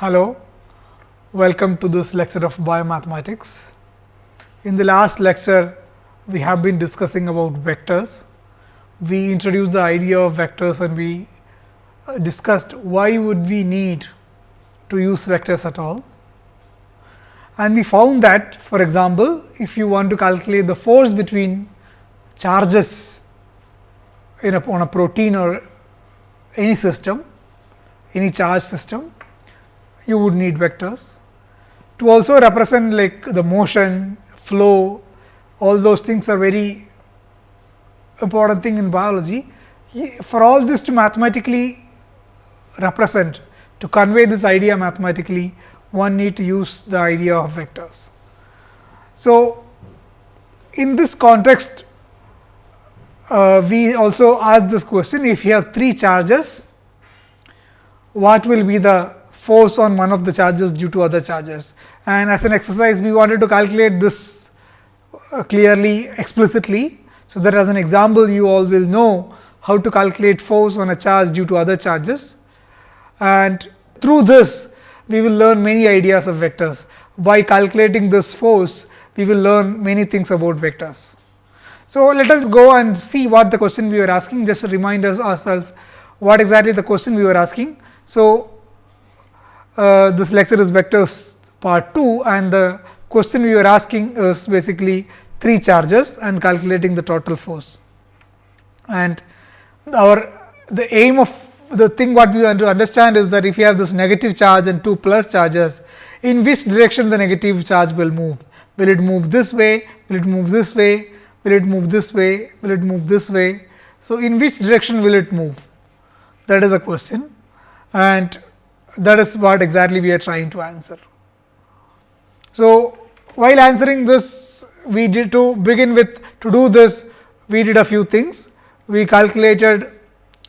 Hello, welcome to this lecture of biomathematics. In the last lecture, we have been discussing about vectors. We introduced the idea of vectors and we uh, discussed why would we need to use vectors at all. And we found that for example, if you want to calculate the force between charges in a, on a protein or any system, any charge system, you would need vectors. To also represent like the motion, flow, all those things are very important thing in biology. For all this to mathematically represent, to convey this idea mathematically, one need to use the idea of vectors. So, in this context, uh, we also ask this question if you have three charges, what will be the force on one of the charges due to other charges. And as an exercise, we wanted to calculate this uh, clearly explicitly. So, that as an example, you all will know how to calculate force on a charge due to other charges. And through this, we will learn many ideas of vectors. By calculating this force, we will learn many things about vectors. So, let us go and see what the question we were asking, just to remind us ourselves what exactly the question we were asking. So, uh, this lecture is vectors part 2 and the question we were asking is basically 3 charges and calculating the total force. And our the aim of the thing what we want to understand is that if you have this negative charge and 2 plus charges, in which direction the negative charge will move? Will it move this way? Will it move this way? Will it move this way? Will it move this way? So, in which direction will it move? That is a question and that is what exactly we are trying to answer. So, while answering this we did to begin with to do this we did a few things. We calculated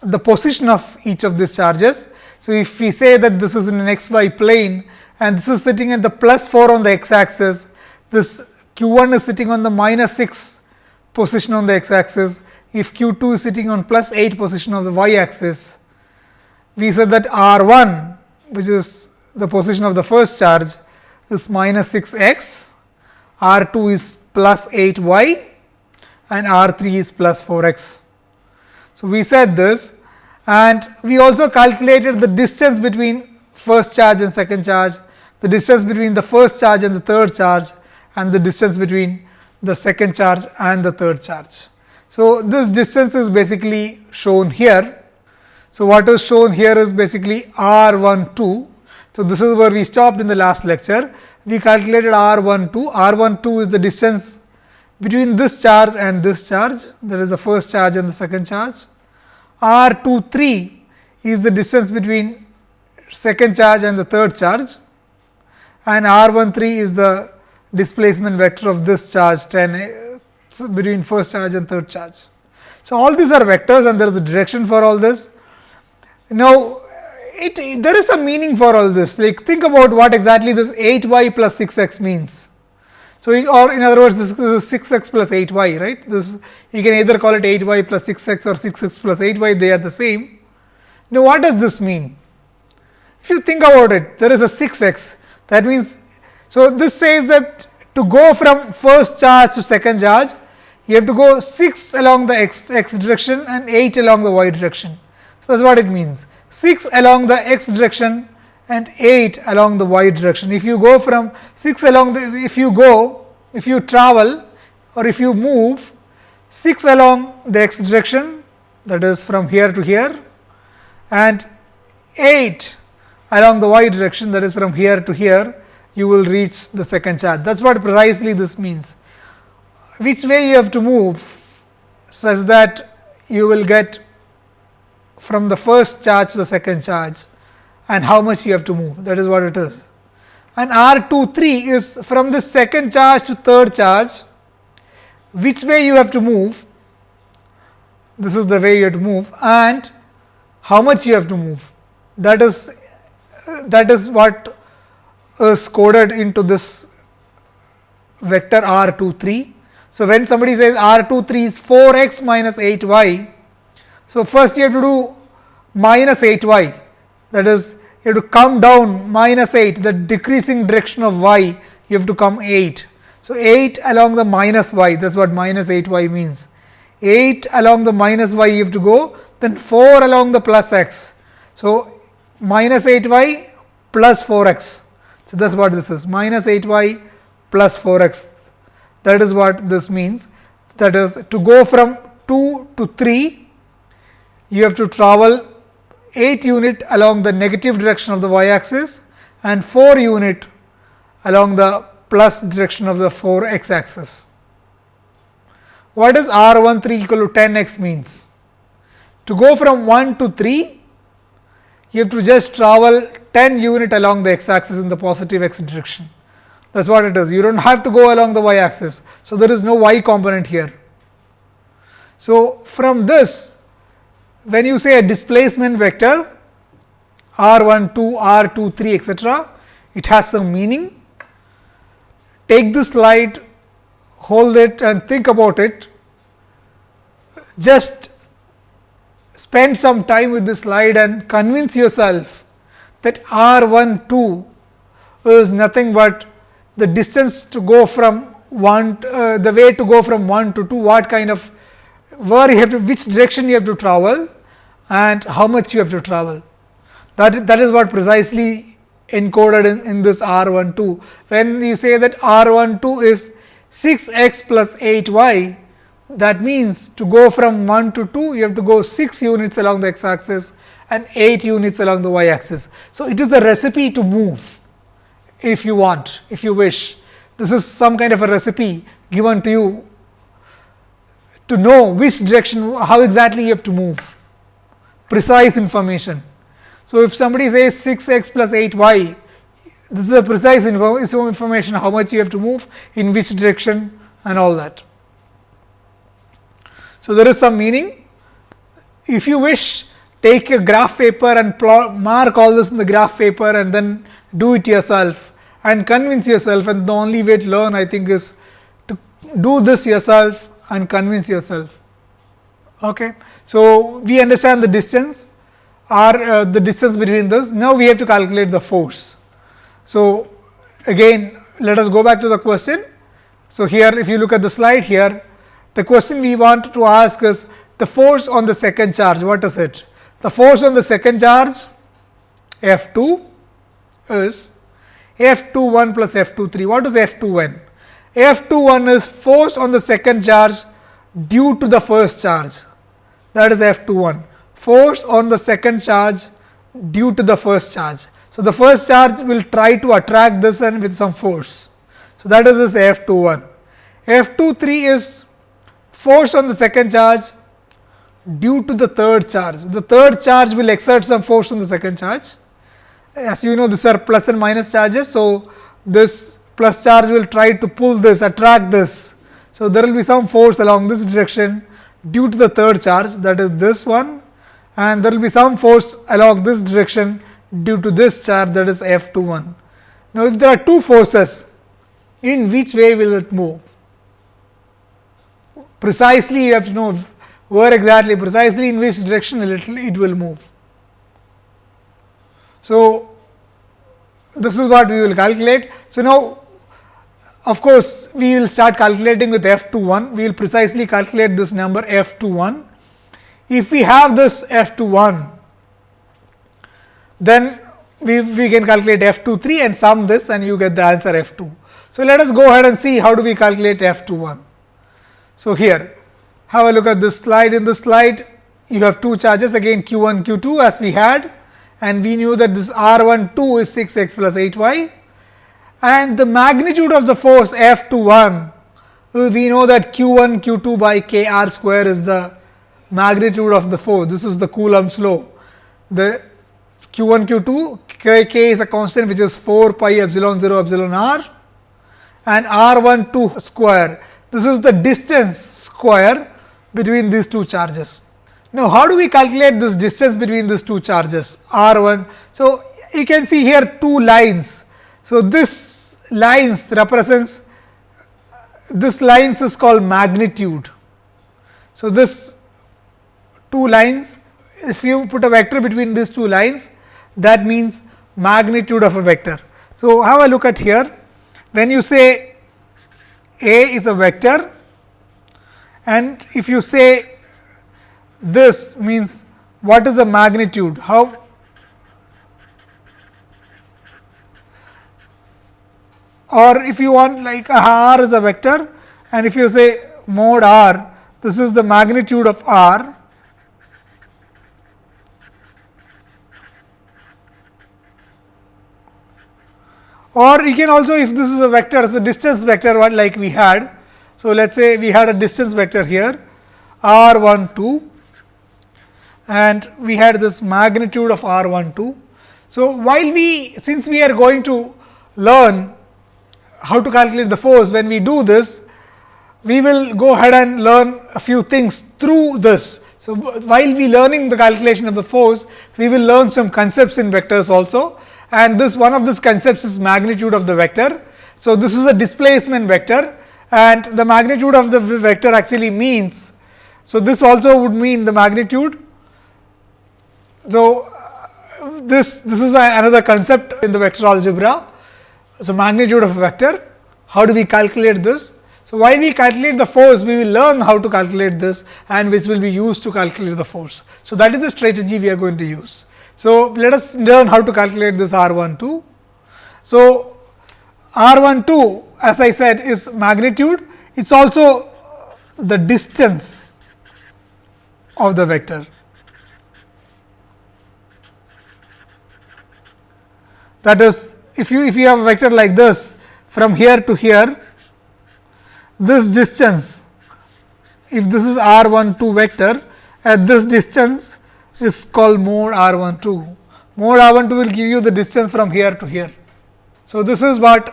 the position of each of these charges. So, if we say that this is in an x y plane and this is sitting at the plus 4 on the x axis, this q 1 is sitting on the minus 6 position on the x axis, if q 2 is sitting on plus 8 position of the y axis, we said that r 1 which is the position of the first charge is minus 6 x, r 2 is plus 8 y and r 3 is plus 4 x. So, we said this and we also calculated the distance between first charge and second charge, the distance between the first charge and the third charge and the distance between the second charge and the third charge. So, this distance is basically shown here so, what is shown here is basically R 1 2. So, this is where we stopped in the last lecture. We calculated R 1 2, R 1 2 is the distance between this charge and this charge, that is the first charge and the second charge. R 2 3 is the distance between second charge and the third charge and R 1 3 is the displacement vector of this charge 10 eh, between first charge and third charge. So, all these are vectors and there is a direction for all this now, it, it, there is some meaning for all this like think about what exactly this 8 y plus 6 x means. So, or in other words this is 6 x plus 8 y right this you can either call it 8 y plus 6 x or 6 x plus 8 y they are the same. Now, what does this mean? If you think about it there is a 6 x that means, so this says that to go from first charge to second charge you have to go 6 along the x, x direction and 8 along the y direction. That is what it means 6 along the x direction and 8 along the y direction. If you go from 6 along the, if you go, if you travel or if you move 6 along the x direction that is from here to here and 8 along the y direction that is from here to here, you will reach the second charge. That is what precisely this means. Which way you have to move such that you will get from the first charge to the second charge and how much you have to move that is what it is. And R 2 3 is from the second charge to third charge which way you have to move this is the way you have to move and how much you have to move that is that is what is coded into this vector R 2 3. So, when somebody says R 2 3 is 4 x minus 8 y so, first you have to do minus 8 y that is you have to come down minus 8 the decreasing direction of y you have to come 8. So, 8 along the minus y that is what minus 8 y means 8 along the minus y you have to go then 4 along the plus x. So, minus 8 y plus 4 x. So, that is what this is minus 8 y plus 4 x that is what this means that is to go from 2 to 3 you have to travel 8 unit along the negative direction of the y axis and 4 unit along the plus direction of the 4 x axis. What does r 1 3 equal to 10 x means? To go from 1 to 3, you have to just travel 10 unit along the x axis in the positive x direction. That is what it is. You do not have to go along the y axis. So, there is no y component here. So, from this when you say a displacement vector r 1 2 r 2 3 etcetera, it has some meaning. Take this slide, hold it and think about it. Just spend some time with this slide and convince yourself that r 1 2 is nothing but the distance to go from 1 uh, the way to go from 1 to 2 what kind of where you have to which direction you have to travel and how much you have to travel. That, that is what precisely encoded in, in this R 1 2. When you say that R 1 2 is 6 x plus 8 y, that means to go from 1 to 2, you have to go 6 units along the x axis and 8 units along the y axis. So, it is a recipe to move if you want, if you wish. This is some kind of a recipe given to you to know which direction, how exactly you have to move, precise information. So, if somebody says 6 x plus 8 y, this is a precise info information how much you have to move, in which direction and all that. So, there is some meaning. If you wish, take a graph paper and plot, mark all this in the graph paper and then do it yourself and convince yourself and the only way to learn I think is to do this yourself and convince yourself. Okay. So, we understand the distance or uh, the distance between this. Now, we have to calculate the force. So, again let us go back to the question. So, here if you look at the slide here, the question we want to ask is the force on the second charge, what is it? The force on the second charge F 2 is F 2 1 plus F 2 3. What is F 2 1? F 2 1 is force on the second charge due to the first charge that is F 2 1 force on the second charge due to the first charge. So, the first charge will try to attract this and with some force. So, that is this F 2 1. F 2 3 is force on the second charge due to the third charge. The third charge will exert some force on the second charge. As you know these are plus and minus charges. So, this plus charge will try to pull this attract this. So, there will be some force along this direction due to the third charge that is this one and there will be some force along this direction due to this charge that is F 2 1. Now, if there are two forces in which way will it move? Precisely you have to know where exactly precisely in which direction it, it will move. So, this is what we will calculate. So, now of course, we will start calculating with f 2 1, we will precisely calculate this number f 2 1. If we have this f 2 1, then we, we can calculate f 2 3 and sum this and you get the answer f 2. So, let us go ahead and see how do we calculate f 2 1. So, here have a look at this slide in this slide you have two charges again q 1 q 2 as we had and we knew that this r 1 2 is 6 x plus 8 y and the magnitude of the force F 2 1 uh, we know that q 1 q 2 by k r square is the magnitude of the force this is the Coulomb's law. The q 1 q 2 k, k is a constant which is 4 pi epsilon 0 epsilon r and r 1 2 square this is the distance square between these two charges. Now, how do we calculate this distance between these two charges r 1? So, you can see here two lines. So, this lines represents this lines is called magnitude. So, this two lines if you put a vector between these two lines that means magnitude of a vector. So, have a look at here when you say A is a vector and if you say this means what is the magnitude how or if you want like r is a vector and if you say mod r this is the magnitude of r or you can also if this is a vector so distance vector what like we had. So, let us say we had a distance vector here r 1 2 and we had this magnitude of r 1 2. So, while we since we are going to learn how to calculate the force when we do this we will go ahead and learn a few things through this. So, while we learning the calculation of the force we will learn some concepts in vectors also and this one of these concepts is magnitude of the vector. So, this is a displacement vector and the magnitude of the vector actually means. So, this also would mean the magnitude. So, this this is another concept in the vector algebra. So, magnitude of a vector how do we calculate this? So, while we calculate the force we will learn how to calculate this and which will be used to calculate the force. So, that is the strategy we are going to use. So, let us learn how to calculate this R 1 2. So, R 1 2 as I said is magnitude, it is also the distance of the vector. That is if you if you have a vector like this from here to here, this distance if this is R 1 2 vector at this distance is called mode r 1 2. Mod r 1 2 will give you the distance from here to here. So, this is what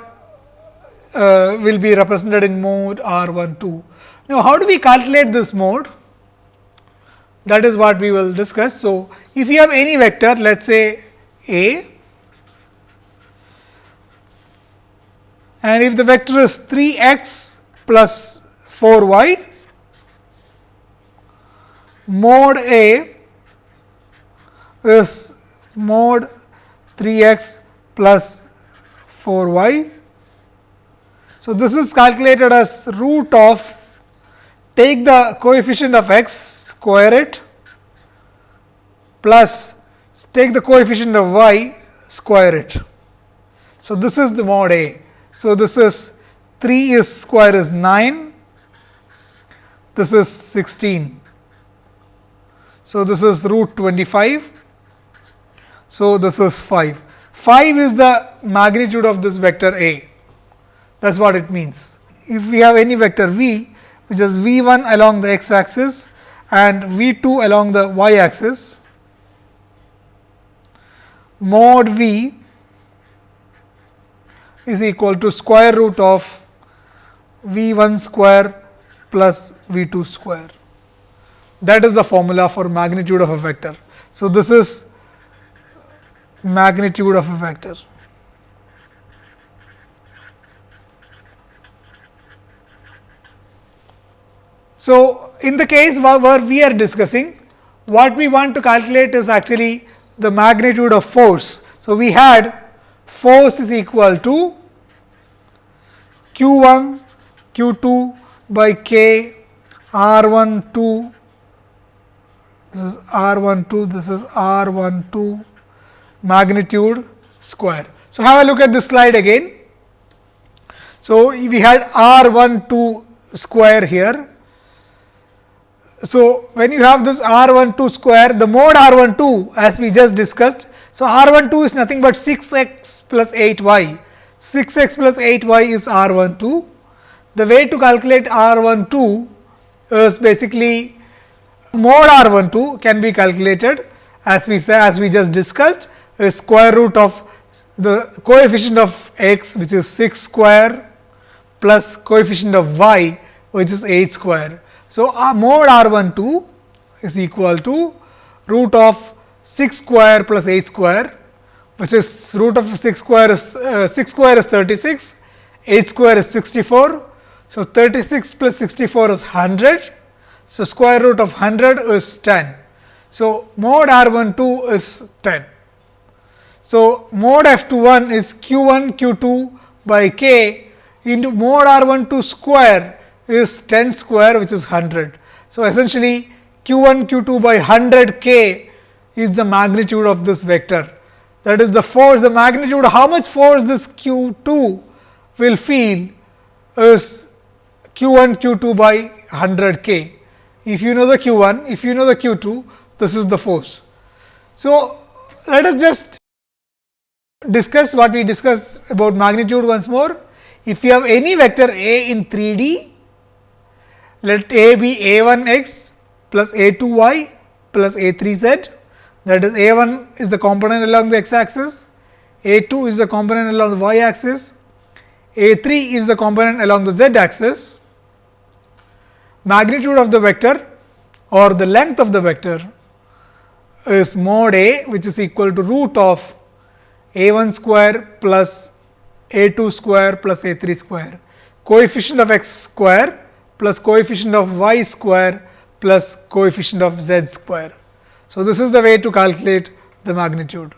uh, will be represented in mode r 1 2. Now, how do we calculate this mode? That is what we will discuss. So, if you have any vector let us say a and if the vector is 3 x plus 4 y mod a is mod 3 x plus 4 y. So, this is calculated as root of take the coefficient of x square it plus take the coefficient of y square it. So, this is the mod A. So, this is 3 is square is 9, this is 16. So, this is root 25 so, this is 5. 5 is the magnitude of this vector A, that is what it means. If we have any vector v, which is v 1 along the x axis and v 2 along the y axis, mod v is equal to square root of v 1 square plus v 2 square. That is the formula for magnitude of a vector. So, this is magnitude of a vector. So, in the case where we are discussing what we want to calculate is actually the magnitude of force. So, we had force is equal to q 1 q 2 by k r 1 2 this is r 1 2 this is r 1 2 magnitude square. So, have a look at this slide again. So, we had r 1 2 square here. So, when you have this r 1 2 square the mode r 1 2 as we just discussed. So, r 1 2 is nothing but 6 x plus 8 y 6 x plus 8 y is r 1 2. The way to calculate r 1 2 is basically mod r 1 2 can be calculated as we say as we just discussed square root of the coefficient of x which is 6 square plus coefficient of y which is 8 square. So, uh, mod r 1 2 is equal to root of 6 square plus 8 square which is root of 6 square is uh, 6 square is 36, 8 square is 64. So, 36 plus 64 is 100. So, square root of 100 is 10. So, mod r 1 2 is 10. So, mod f 2 1 is q 1 q 2 by k into mod r 1 2 square is 10 square which is 100. So, essentially q 1 q 2 by 100 k is the magnitude of this vector that is the force the magnitude how much force this q 2 will feel is q 1 q 2 by 100 k. If you know the q 1 if you know the q 2 this is the force. So, let us just discuss what we discussed about magnitude once more. If you have any vector a in 3 D, let a be a 1 x plus a 2 y plus a 3 z that is a 1 is the component along the x axis, a 2 is the component along the y axis, a 3 is the component along the z axis. Magnitude of the vector or the length of the vector is mod a which is equal to root of a 1 square plus a 2 square plus a 3 square coefficient of x square plus coefficient of y square plus coefficient of z square. So, this is the way to calculate the magnitude.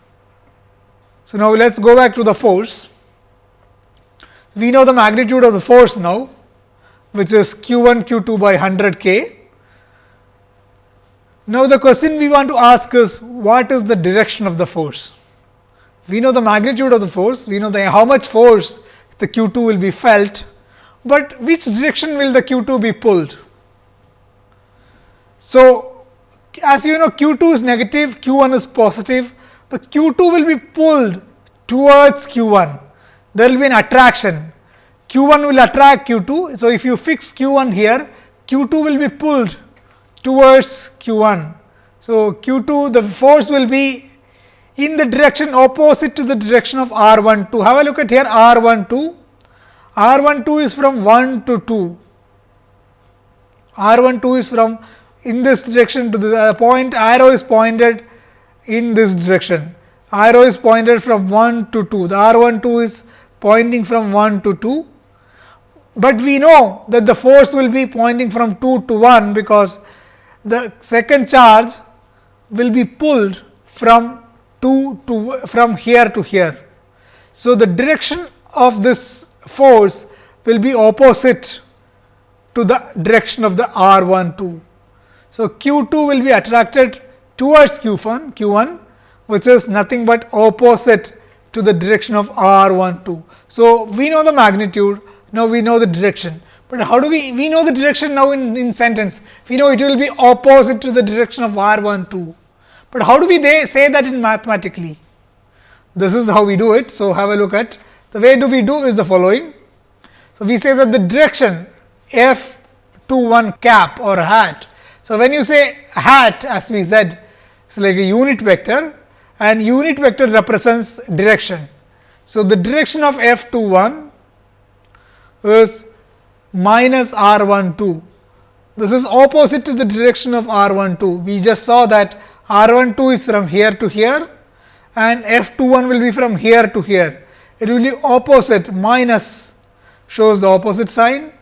So, now let us go back to the force. We know the magnitude of the force now which is q 1 q 2 by 100 k now, the question we want to ask is what is the direction of the force? We know the magnitude of the force, we know the how much force the q 2 will be felt, but which direction will the q 2 be pulled? So, as you know q 2 is negative, q 1 is positive, the q 2 will be pulled towards q 1, there will be an attraction, q 1 will attract q 2. So, if you fix q 1 here, q 2 will be pulled towards q 1. So, q 2 the force will be in the direction opposite to the direction of r 1 2. Have a look at here r 1 2, r 1 2 is from 1 to 2, r 1 2 is from in this direction to the point arrow is pointed in this direction, arrow is pointed from 1 to 2, the r 1 2 is pointing from 1 to 2, but we know that the force will be pointing from 2 to 1 because the second charge will be pulled from 2 to from here to here. So, the direction of this force will be opposite to the direction of the R 1 2. So, Q 2 will be attracted towards Q 1 Q 1 which is nothing but opposite to the direction of R 1 2. So, we know the magnitude now we know the direction but how do we, we know the direction now in, in sentence, we know it will be opposite to the direction of R 1 2, but how do we they say that in mathematically? This is how we do it. So, have a look at the way do we do is the following. So, we say that the direction f 2 1 cap or hat. So, when you say hat as we said it is like a unit vector and unit vector represents direction. So, the direction of f 2 1 is minus r 1 2. This is opposite to the direction of r 1 2. We just saw that r 1 2 is from here to here and f 2 1 will be from here to here. It will be opposite minus shows the opposite sign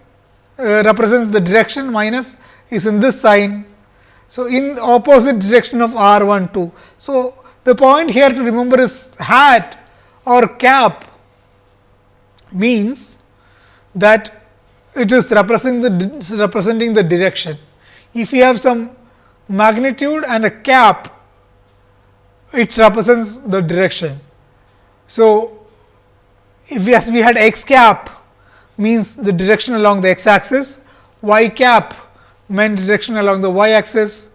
uh, represents the direction minus is in this sign. So, in opposite direction of r 1 2. So, the point here to remember is hat or cap means that it is representing the representing the direction. If you have some magnitude and a cap, it represents the direction. So, if we, as we had x cap means the direction along the x axis, y cap meant direction along the y axis.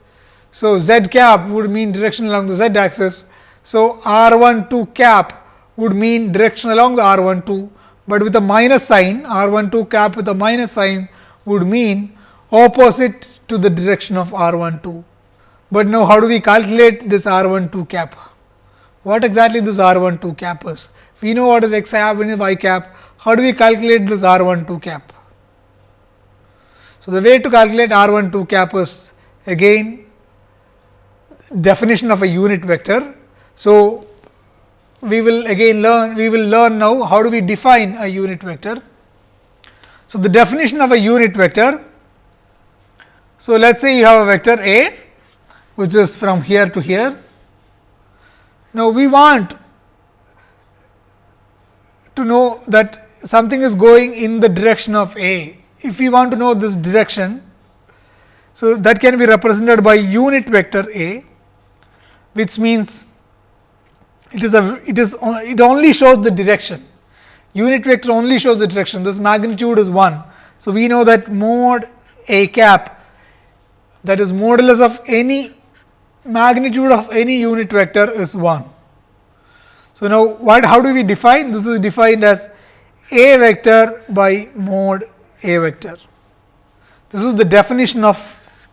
So, z cap would mean direction along the z axis. So, r 1 2 cap would mean direction along the r 1 2 but with a minus sign r 1 2 cap with a minus sign would mean opposite to the direction of r 1 2. But now, how do we calculate this r 1 2 cap? What exactly this r 1 2 cap is? We know what is x cap and y cap. How do we calculate this r 1 2 cap? So, the way to calculate r 1 2 cap is again definition of a unit vector. So, we will again learn we will learn now how do we define a unit vector. So, the definition of a unit vector. So, let us say you have a vector A which is from here to here. Now, we want to know that something is going in the direction of A. If we want to know this direction, so that can be represented by unit vector A, which means it is a it is it only shows the direction. Unit vector only shows the direction. This magnitude is 1. So, we know that mod A cap that is modulus of any magnitude of any unit vector is 1. So, now what how do we define this is defined as a vector by mod a vector. This is the definition of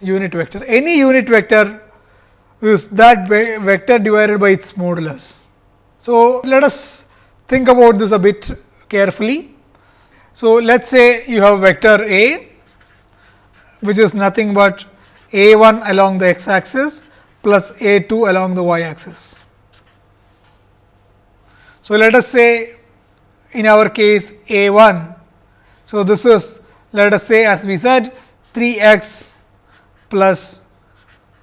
unit vector. Any unit vector is that vector divided by its modulus. So, let us think about this a bit carefully. So, let us say you have a vector A which is nothing but a 1 along the x axis plus a 2 along the y axis. So, let us say in our case a 1. So, this is let us say as we said 3 x plus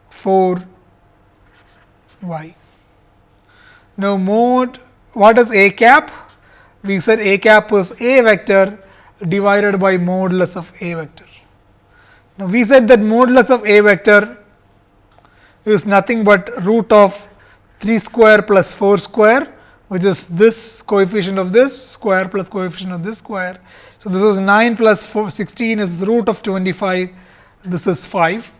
4 y. Now, mode what is a cap? We said a cap is a vector divided by modulus of a vector. Now, we said that modulus of a vector is nothing but root of 3 square plus 4 square which is this coefficient of this square plus coefficient of this square. So, this is 9 plus 4 16 is root of 25 this is 5.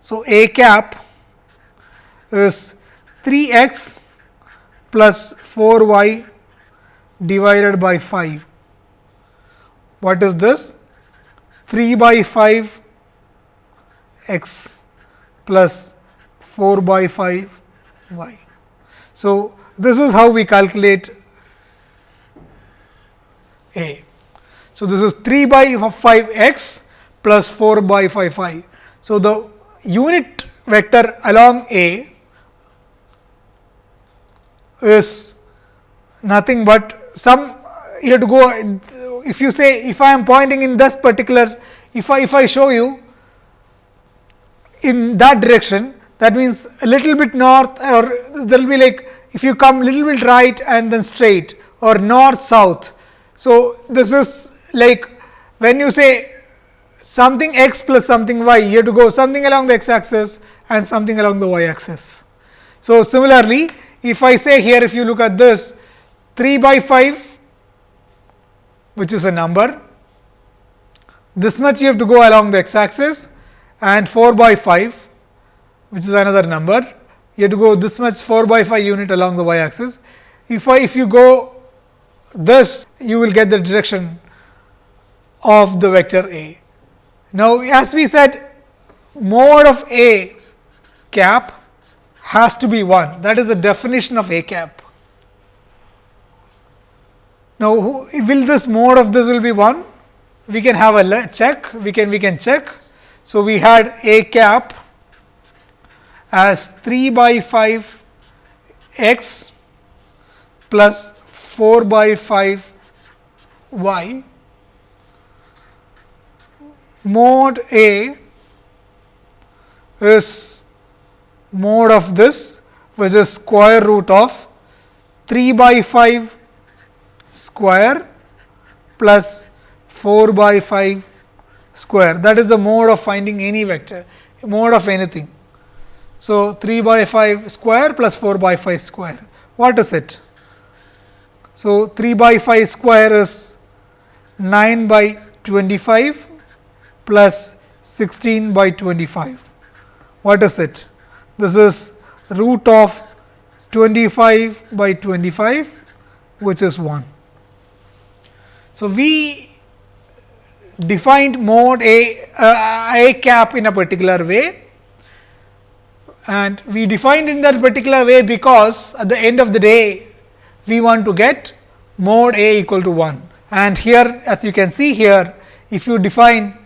So, a cap is 3 x plus 4 y divided by 5. What is this? 3 by 5 x plus 4 by 5 y. So, this is how we calculate A. So, this is 3 by 5 x plus 4 by 5 y. So, the unit vector along A is nothing but some you have to go if you say if I am pointing in this particular if I if I show you in that direction that means a little bit north or there will be like if you come little bit right and then straight or north south. So, this is like when you say something x plus something y you have to go something along the x axis and something along the y axis. So, similarly if I say here if you look at this 3 by 5 which is a number this much you have to go along the x axis and 4 by 5 which is another number you have to go this much 4 by 5 unit along the y axis. If I if you go this you will get the direction of the vector A. Now, as we said mod of A cap has to be 1 that is the definition of A cap. Now, will this mod of this will be 1? We can have a check, we can we can check. So, we had A cap as 3 by 5 x plus 4 by 5 y mod A is mod of this which is square root of 3 by 5 square plus 4 by 5 square that is the mode of finding any vector mode of anything. So, 3 by 5 square plus 4 by 5 square what is it? So, 3 by 5 square is 9 by 25 plus 16 by 25 what is it? This is root of 25 by 25 which is 1. So, we defined mode A, uh, A cap in a particular way and we defined in that particular way because at the end of the day we want to get mod A equal to 1 and here as you can see here if you define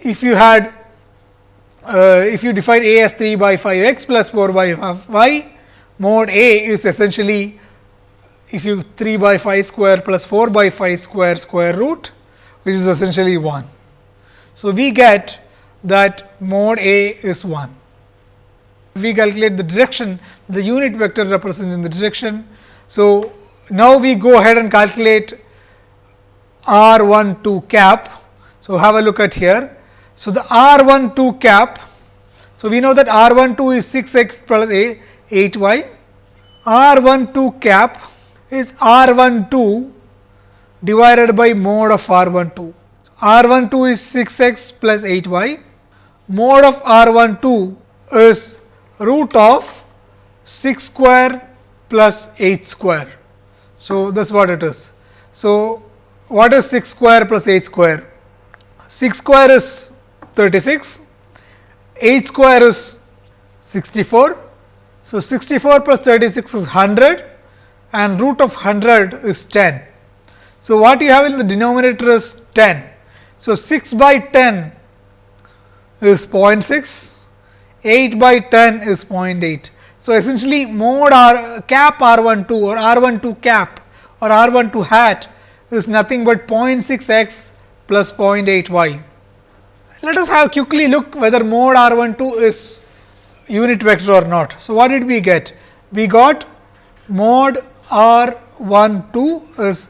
if you had uh, if you define A as 3 by 5 x plus 4 by y mod A is essentially if you 3 by 5 square plus 4 by 5 square square root which is essentially 1. So, we get that mod A is 1. We calculate the direction the unit vector represents in the direction. So, now we go ahead and calculate r 1 2 cap. So, have a look at here. So, the r 1 2 cap. So, we know that r 1 2 is 6 x plus a 8 y. r 1 2 cap is r 1 2 divided by mod of r 1 2. r 1 2 is 6 x plus 8 y. Mod of r 1 2 is root of 6 square plus 8 square. So, that is what it is. So, what is 6 square plus 8 square? 6 square is 36, 8 square is 64. So, 64 plus 36 is 100 and root of 100 is 10. So, what you have in the denominator is 10. So, 6 by 10 is 0.6 8 by 10 is 0.8. So, essentially mod r cap r 1 2 or r 1 2 cap or r 1 2 hat is nothing but 0.6 x plus 0.8 y. Let us have quickly look whether mod r 1 2 is unit vector or not. So, what did we get? We got mod r 1 2 is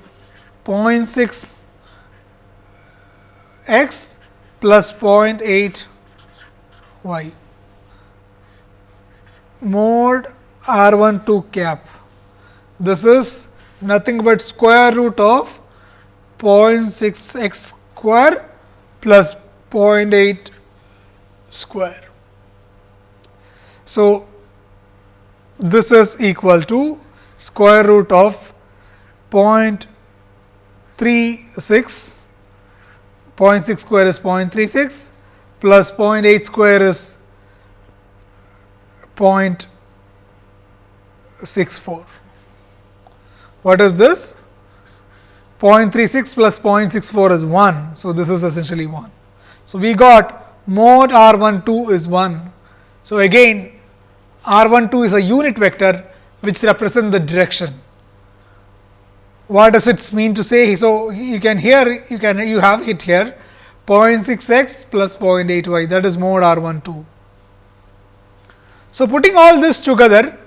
0.6 x plus 0.8 y mod r 1 2 cap. This is nothing but square root of 0.6 x square plus 0.8 square. So, this is equal to square root of 0.36, 0.6 square is 0.36 plus 0.8 square is 0.64. What is this? 0.36 plus 0.64 is 1. So, this is essentially 1. So, we got mod r 1 2 is 1. So, again r 1 2 is a unit vector which represents the direction. What does it mean to say? So, you can here you can you have it here 0.6 x plus 0.8 y that is mod r 1 2. So, putting all this together,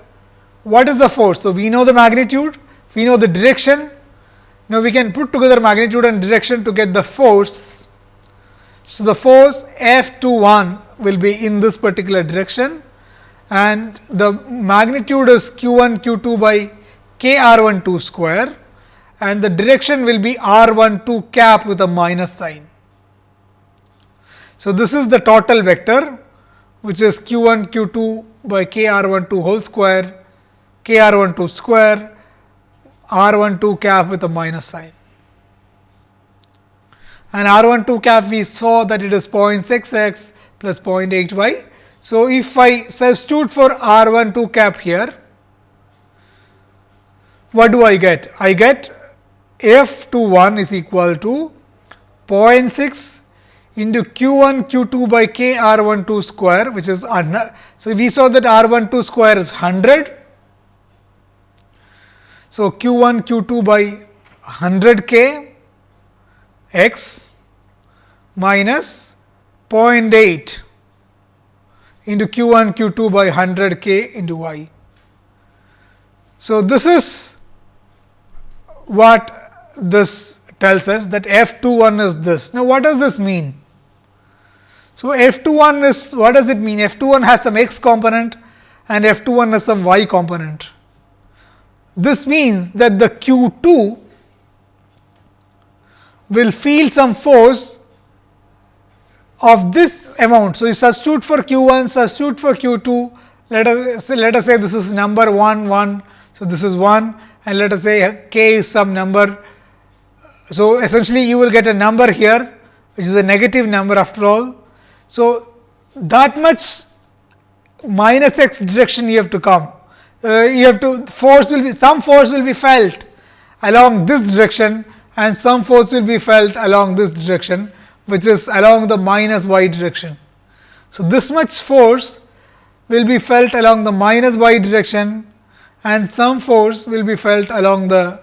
what is the force? So, we know the magnitude, we know the direction. Now, we can put together magnitude and direction to get the force. So, the force F 2 1 will be in this particular direction and the magnitude is q 1 q 2 by k r 1 2 square and the direction will be r 1 2 cap with a minus sign. So, this is the total vector which is q 1 q 2 by k r 1 2 whole square k r 1 2 square r 1 2 cap with a minus sign. And r 1 2 cap we saw that it is 0.6 x plus 0.8 y. So, if I substitute for r 1 2 cap here, what do I get? I get f 2 1 is equal to 0.6 into q 1 q 2 by k r 1 2 square which is so we saw that r 1 2 square is 100 so q 1 q 2 by 100 k x minus 0.8 into q 1 q 2 by 100 k into y. So, this is what this tells us that f 2 1 is this. Now, what does this mean? So, f 2 1 is what does it mean? f 2 1 has some x component and f 2 1 has some y component. This means that the q 2 will feel some force of this amount. So, you substitute for q 1, substitute for q 2, let us say, let us say this is number 1 1. So, this is 1 and let us say k is some number. So, essentially you will get a number here which is a negative number after all so, that much minus x direction you have to come. Uh, you have to force will be some force will be felt along this direction and some force will be felt along this direction which is along the minus y direction. So, this much force will be felt along the minus y direction and some force will be felt along the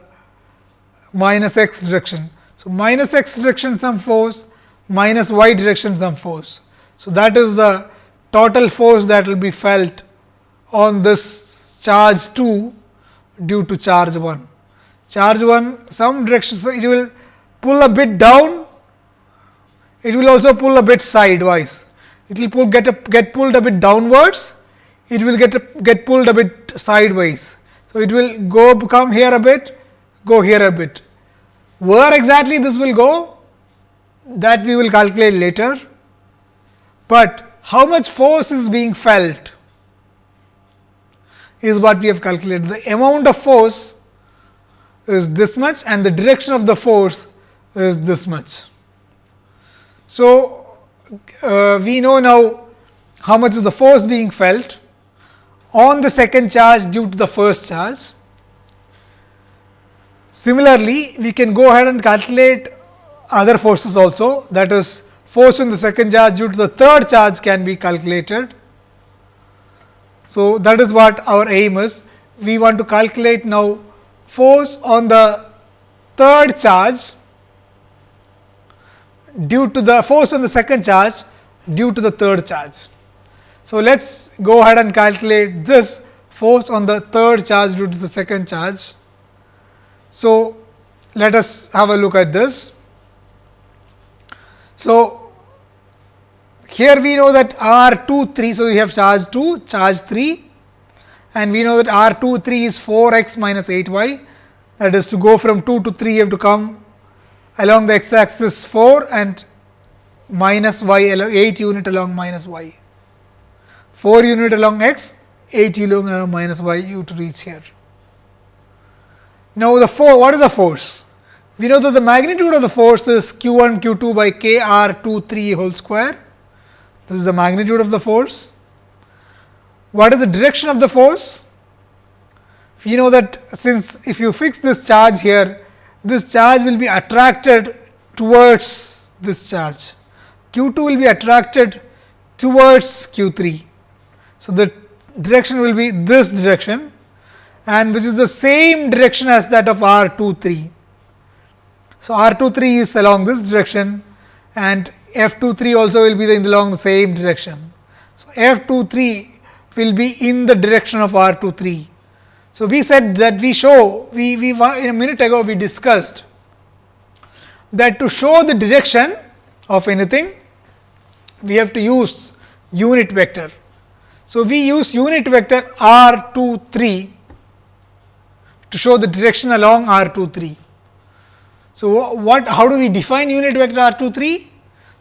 minus x direction. So, minus x direction some force minus y direction some force. So, that is the total force that will be felt on this charge 2 due to charge 1. Charge 1 some direction, so it will pull a bit down, it will also pull a bit sidewise. It will pull get a, get pulled a bit downwards, it will get a, get pulled a bit sideways. So, it will go come here a bit, go here a bit. Where exactly this will go that we will calculate later, but how much force is being felt is what we have calculated. The amount of force is this much and the direction of the force is this much. So, uh, we know now how much is the force being felt on the second charge due to the first charge. Similarly, we can go ahead and calculate other forces also that is force on the second charge due to the third charge can be calculated. So, that is what our aim is. We want to calculate now force on the third charge due to the force on the second charge due to the third charge. So, let us go ahead and calculate this force on the third charge due to the second charge. So, let us have a look at this. So, here we know that R 2 3. So, we have charge 2 charge 3 and we know that R 2 3 is 4 x minus 8 y that is to go from 2 to 3 you have to come along the x axis 4 and minus y 8 unit along minus y. 4 unit along x, 8 unit along uh, minus y u to reach here. Now, the 4 what is the force? We know that the magnitude of the force is q 1 q 2 by k r 2 3 whole square. This is the magnitude of the force. What is the direction of the force? We know that since if you fix this charge here, this charge will be attracted towards this charge. Q 2 will be attracted towards Q 3. So, the direction will be this direction and which is the same direction as that of R 2 3. So, R 2 3 is along this direction and F 2 3 also will be in the along the same direction. So, F 2 3 will be in the direction of R 2 3. So, we said that we show we, we in a minute ago we discussed that to show the direction of anything we have to use unit vector. So, we use unit vector r 2 3 to show the direction along r 2 3. So, what how do we define unit vector r 2 3?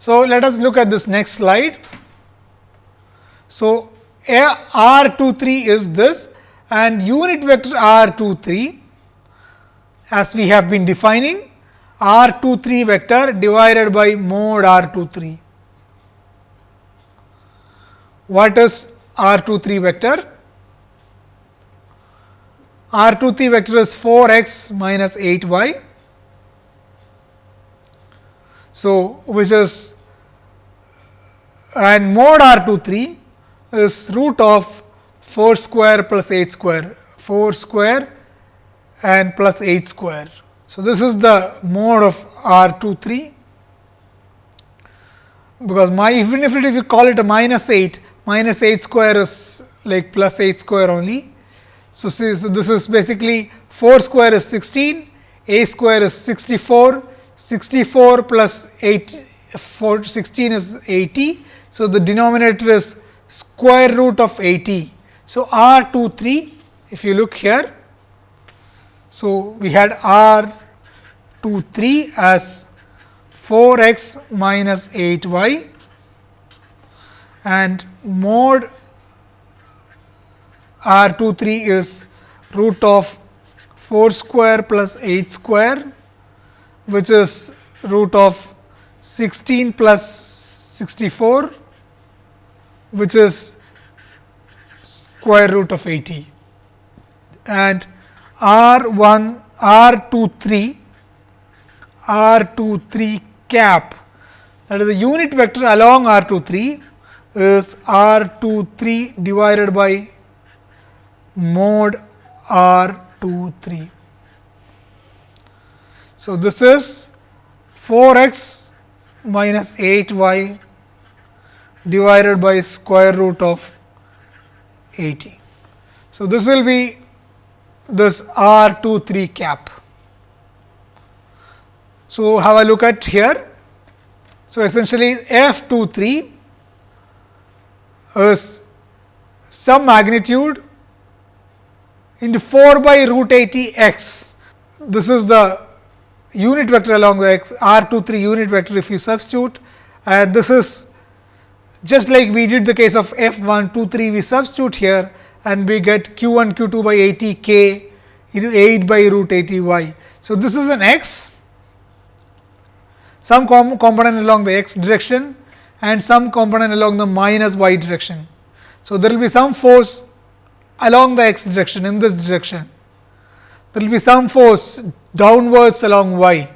So, let us look at this next slide. So, r 2 3 is this and unit vector r 2 3 as we have been defining r 2 3 vector divided by mod r 2 3. What is R 2 3 vector. R 2 3 vector is 4 x minus 8 y. So, which is and mod R 2 3 is root of 4 square plus 8 square 4 square and plus 8 square. So, this is the mode of R 2 3 because my even if, it, if you call it a minus 8 minus 8 square is like plus 8 square only. So, so this is basically 4 square is 16, a square is 64, 64 plus 8 4, 16 is 80. So, the denominator is square root of 80. So, R 2 3 if you look here. So, we had R 2 3 as 4 x minus 8 y and mod R 2 3 is root of 4 square plus 8 square which is root of 16 plus 64 which is square root of 80 and R 1 R 2 3 R 2 3 cap that is the unit vector along R 2 3 is R 2 3 divided by mod R 2 3. So, this is 4 x minus 8 y divided by square root of 80. So, this will be this R 2 3 cap. So, have a look at here. So, essentially f 2 3 is some magnitude into 4 by root 80 x. This is the unit vector along the x r 2 3 unit vector if you substitute and this is just like we did the case of f 1 2 3 we substitute here and we get q 1 q 2 by 80 k into 8 by root 80 y. So, this is an x some com component along the x direction and some component along the minus y direction. So, there will be some force along the x direction in this direction. There will be some force downwards along y.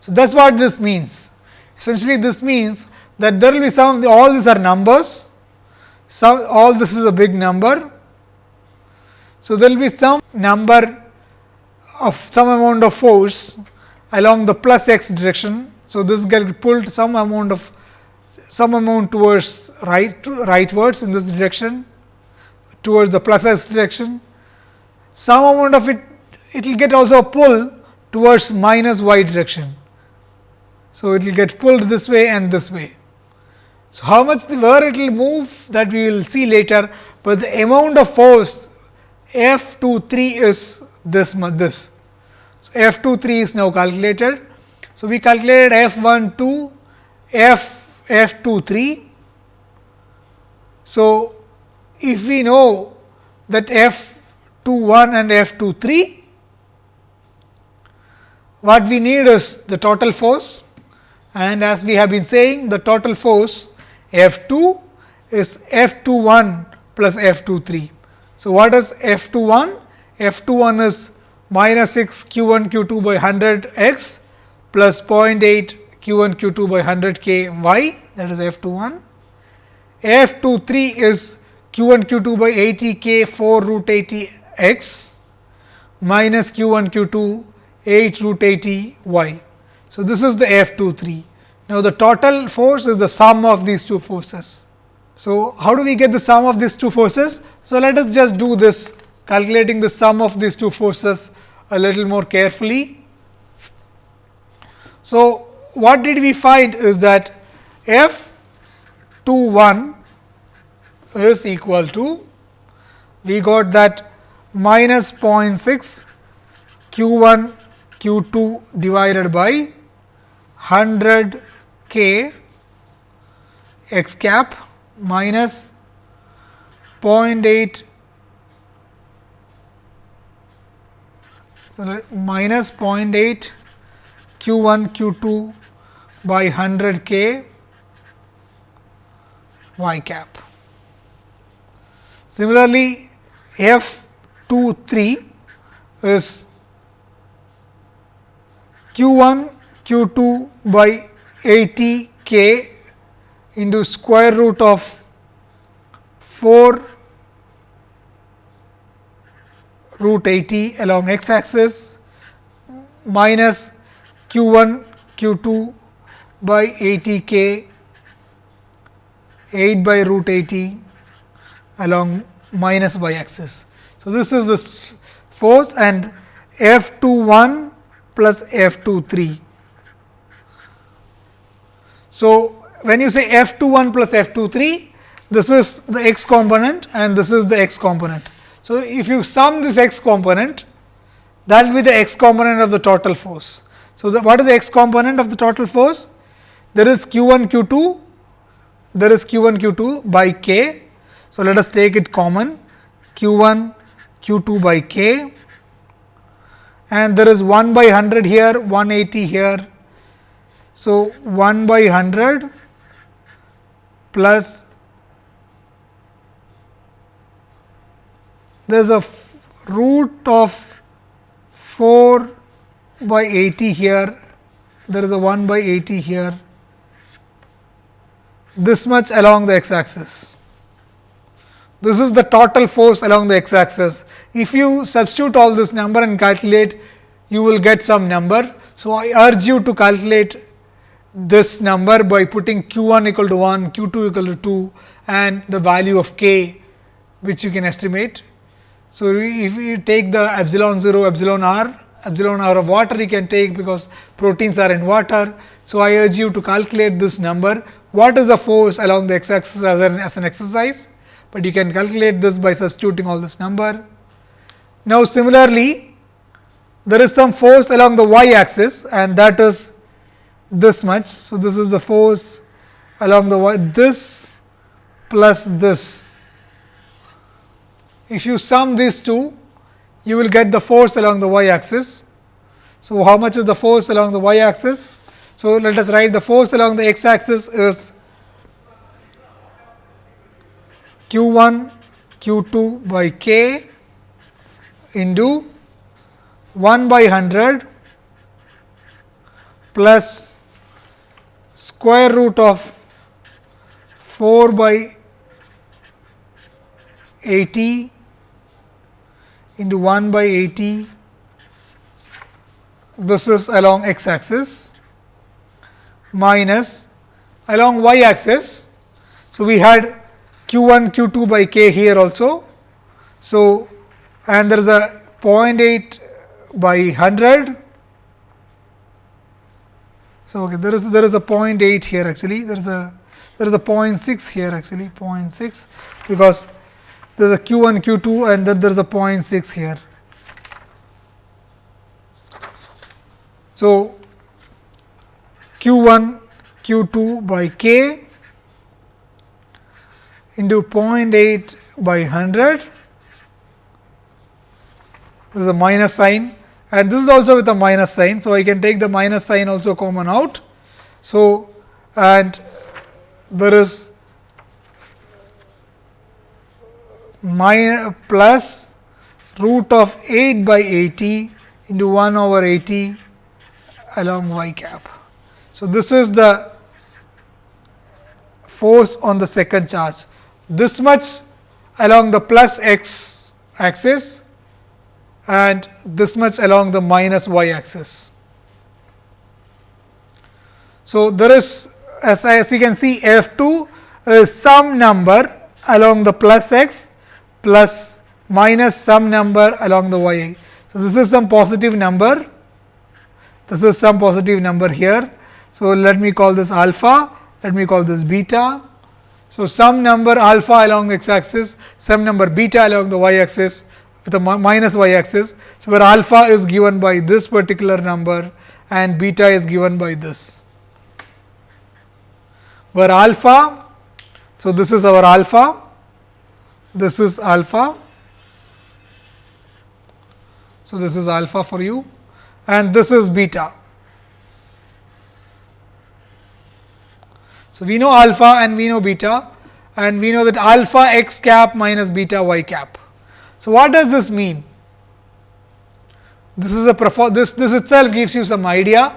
So, that is what this means. Essentially, this means that there will be some all these are numbers, so all this is a big number. So, there will be some number of some amount of force along the plus x direction. So, this get pulled some amount of some amount towards right to rightwards in this direction towards the plus x direction. Some amount of it it will get also a pull towards minus y direction. So, it will get pulled this way and this way. So, how much the where it will move that we will see later, but the amount of force F 2 3 is this this. So, F 2 3 is now calculated. So, we calculated F 1 2 F F 2 3. So, if we know that F 2 1 and F 2 3, what we need is the total force and as we have been saying the total force F 2 is F 2 1 plus F 2 3. So, what is F 2 1? F 2 1 is minus 6 q 1 q 2 by 100 x plus 0.8 q 1 q 2 by 100 k y that is F 2 1. F 2 3 is q 1 q 2 by 80 k 4 root 80 x minus q 1 q 2 8 root 80 y. So, this is the F 2 3. Now, the total force is the sum of these two forces. So, how do we get the sum of these two forces? So, let us just do this calculating the sum of these two forces a little more carefully. So, what did we find is that F 2 1 is equal to we got that minus 0.6 q 1 q 2 divided by 100 k x cap minus 0.8 so minus 0.8 q 1 q 2 by 100 k y cap. Similarly, f 2 3 is q 1 q 2 by 80 k into square root of 4 root 80 along x axis minus q 1 q 2 by 80 k 8 by root 80 along minus y axis. So, this is this force and F 2 1 plus F 2 3. So, when you say F 2 1 plus F 2 3, this is the x component and this is the x component. So, if you sum this x component, that will be the x component of the total force. So, the, what is the x component of the total force? There is q 1 q 2, there is q 1 q 2 by k. So, let us take it common q 1 q 2 by k and there is 1 by 100 here, 180 here. So, 1 by 100 plus there is a root of 4 by 80 here, there is a 1 by 80 here, this much along the x axis. This is the total force along the x axis. If you substitute all this number and calculate, you will get some number. So, I urge you to calculate this number by putting q 1 equal to 1, q 2 equal to 2 and the value of k which you can estimate. So, if you take the epsilon 0, epsilon r, epsilon r of water you can take because proteins are in water. So, I urge you to calculate this number. What is the force along the x axis as an, as an exercise, but you can calculate this by substituting all this number. Now, similarly, there is some force along the y axis and that is this much. So, this is the force along the y, this plus this. If you sum these two, you will get the force along the y axis. So, how much is the force along the y axis? So, let us write the force along the x axis is q 1 q 2 by k into 1 by 100 plus square root of 4 by 80 into 1 by 80 this is along x axis minus along y axis. So, we had q 1 q 2 by k here also. So, and there is a 0.8 by 100. So, okay, there is there is a 0.8 here actually there is a there is a 0.6 here actually 0.6 because there is a q 1 q 2 and then there is a 0.6 here. So, q 1 q 2 by k into 0.8 by 100 this is a minus sign and this is also with a minus sign. So, I can take the minus sign also common out. So, and there is plus root of 8 by 80 into 1 over 80 along y cap. So, this is the force on the second charge. This much along the plus x axis and this much along the minus y axis. So, there is as, as you can see f 2 is some number along the plus x plus minus some number along the y. So, this is some positive number, this is some positive number here. So, let me call this alpha, let me call this beta. So, some number alpha along x axis, some number beta along the y axis with a minus y axis. So, where alpha is given by this particular number and beta is given by this. Where alpha, so this is our alpha, this is alpha. So, this is alpha for you and this is beta. So, we know alpha and we know beta and we know that alpha x cap minus beta y cap. So, what does this mean? This is a this this itself gives you some idea.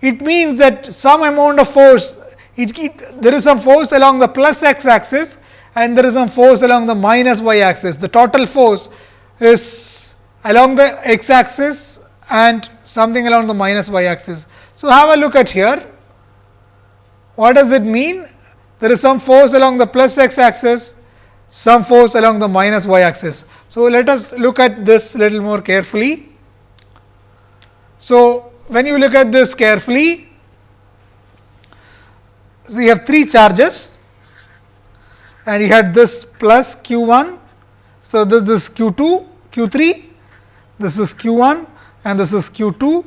It means that some amount of force it, it, there is some force along the plus x axis and there is some force along the minus y axis. The total force is along the x axis and something along the minus y axis. So, have a look at here. What does it mean? There is some force along the plus x axis some force along the minus y axis. So, let us look at this little more carefully. So, when you look at this carefully, so you have three charges and you had this plus q 1. So, this is q 2, q 3, this is q 1 and this is q 2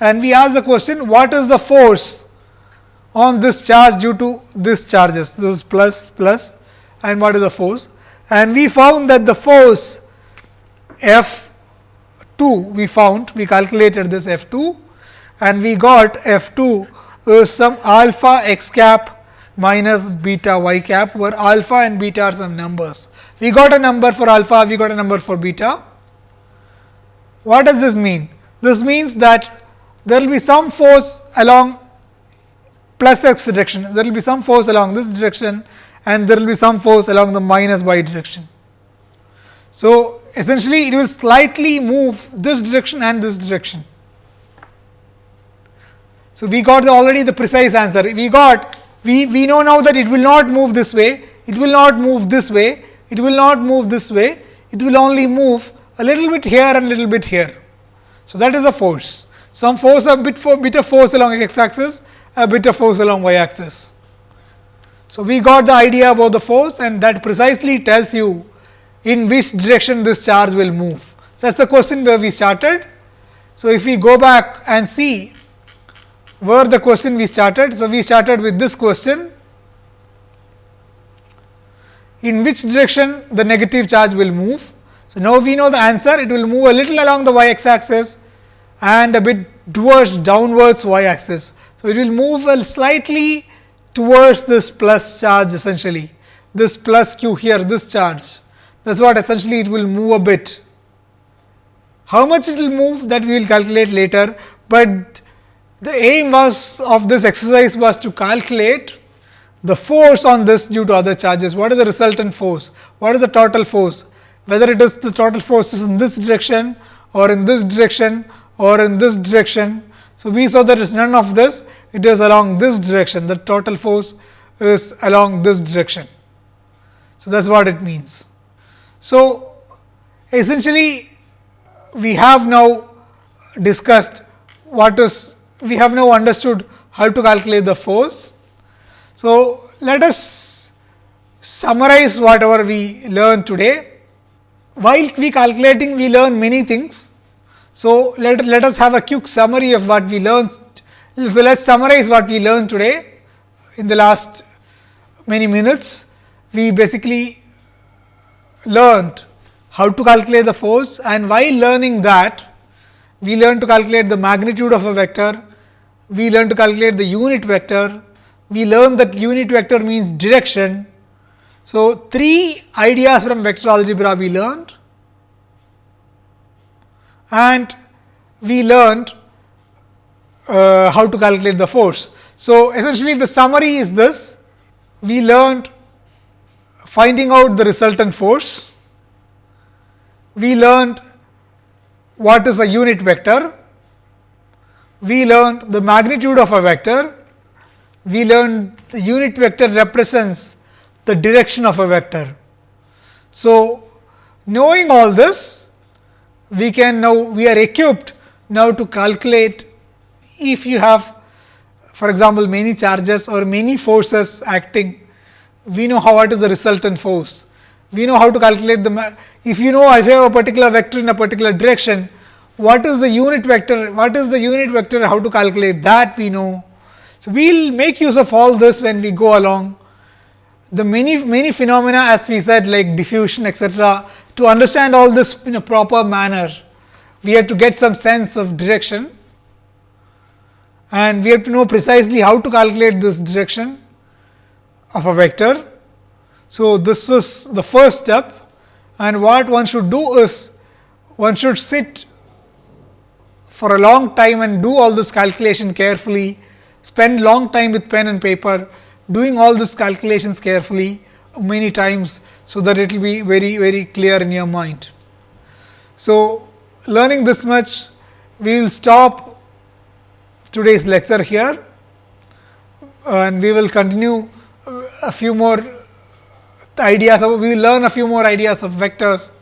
and we ask the question what is the force on this charge due to this charges this is plus plus and what is the force and we found that the force F 2 we found we calculated this F 2 and we got F 2 is some alpha x cap minus beta y cap where alpha and beta are some numbers. We got a number for alpha, we got a number for beta. What does this mean? This means that there will be some force along plus x direction, there will be some force along this direction and there will be some force along the minus y direction. So, essentially it will slightly move this direction and this direction. So, we got the already the precise answer. We got we, we know now that it will not move this way, it will not move this way, it will not move this way, it will only move a little bit here and little bit here. So, that is the force. Some force a bit for bit of force along x axis, a bit of force along y axis. So, we got the idea about the force and that precisely tells you in which direction this charge will move. So, that is the question where we started. So, if we go back and see where the question we started. So, we started with this question in which direction the negative charge will move. So, now we know the answer it will move a little along the y x axis and a bit towards downwards y axis. So, it will move slightly towards this plus charge essentially this plus q here this charge that is what essentially it will move a bit. How much it will move that we will calculate later, but the aim was of this exercise was to calculate the force on this due to other charges. What is the resultant force? What is the total force? Whether it is the total force is in this direction or in this direction or in this direction. So, we saw there is none of this, it is along this direction, the total force is along this direction. So, that is what it means. So, essentially we have now discussed what is, we have now understood how to calculate the force. So, let us summarize whatever we learned today. While we calculating, we learn many things. So, let, let us have a quick summary of what we learned. So, let us summarize what we learned today in the last many minutes. We basically learned how to calculate the force and while learning that we learned to calculate the magnitude of a vector, we learned to calculate the unit vector, we learned that unit vector means direction. So, three ideas from vector algebra we learned and we learned uh, how to calculate the force. So, essentially the summary is this we learned finding out the resultant force, we learned what is a unit vector, we learned the magnitude of a vector, we learned the unit vector represents the direction of a vector. So, knowing all this, we can now we are equipped now to calculate if you have for example, many charges or many forces acting we know how what is the resultant force. We know how to calculate the, if you know if you have a particular vector in a particular direction, what is the unit vector, what is the unit vector, how to calculate that we know. So, we will make use of all this when we go along. The many, many phenomena as we said like diffusion etc. To understand all this in a proper manner, we have to get some sense of direction and we have to know precisely how to calculate this direction of a vector. So, this is the first step and what one should do is one should sit for a long time and do all this calculation carefully, spend long time with pen and paper doing all these calculations carefully many times. So, that it will be very very clear in your mind. So, learning this much we will stop today's lecture here and we will continue a few more ideas of, we will learn a few more ideas of vectors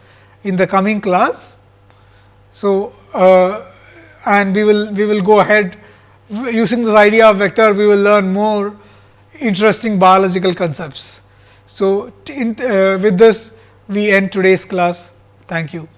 in the coming class. So, uh, and we will we will go ahead using this idea of vector we will learn more interesting biological concepts. So, in, uh, with this we end today's class. Thank you.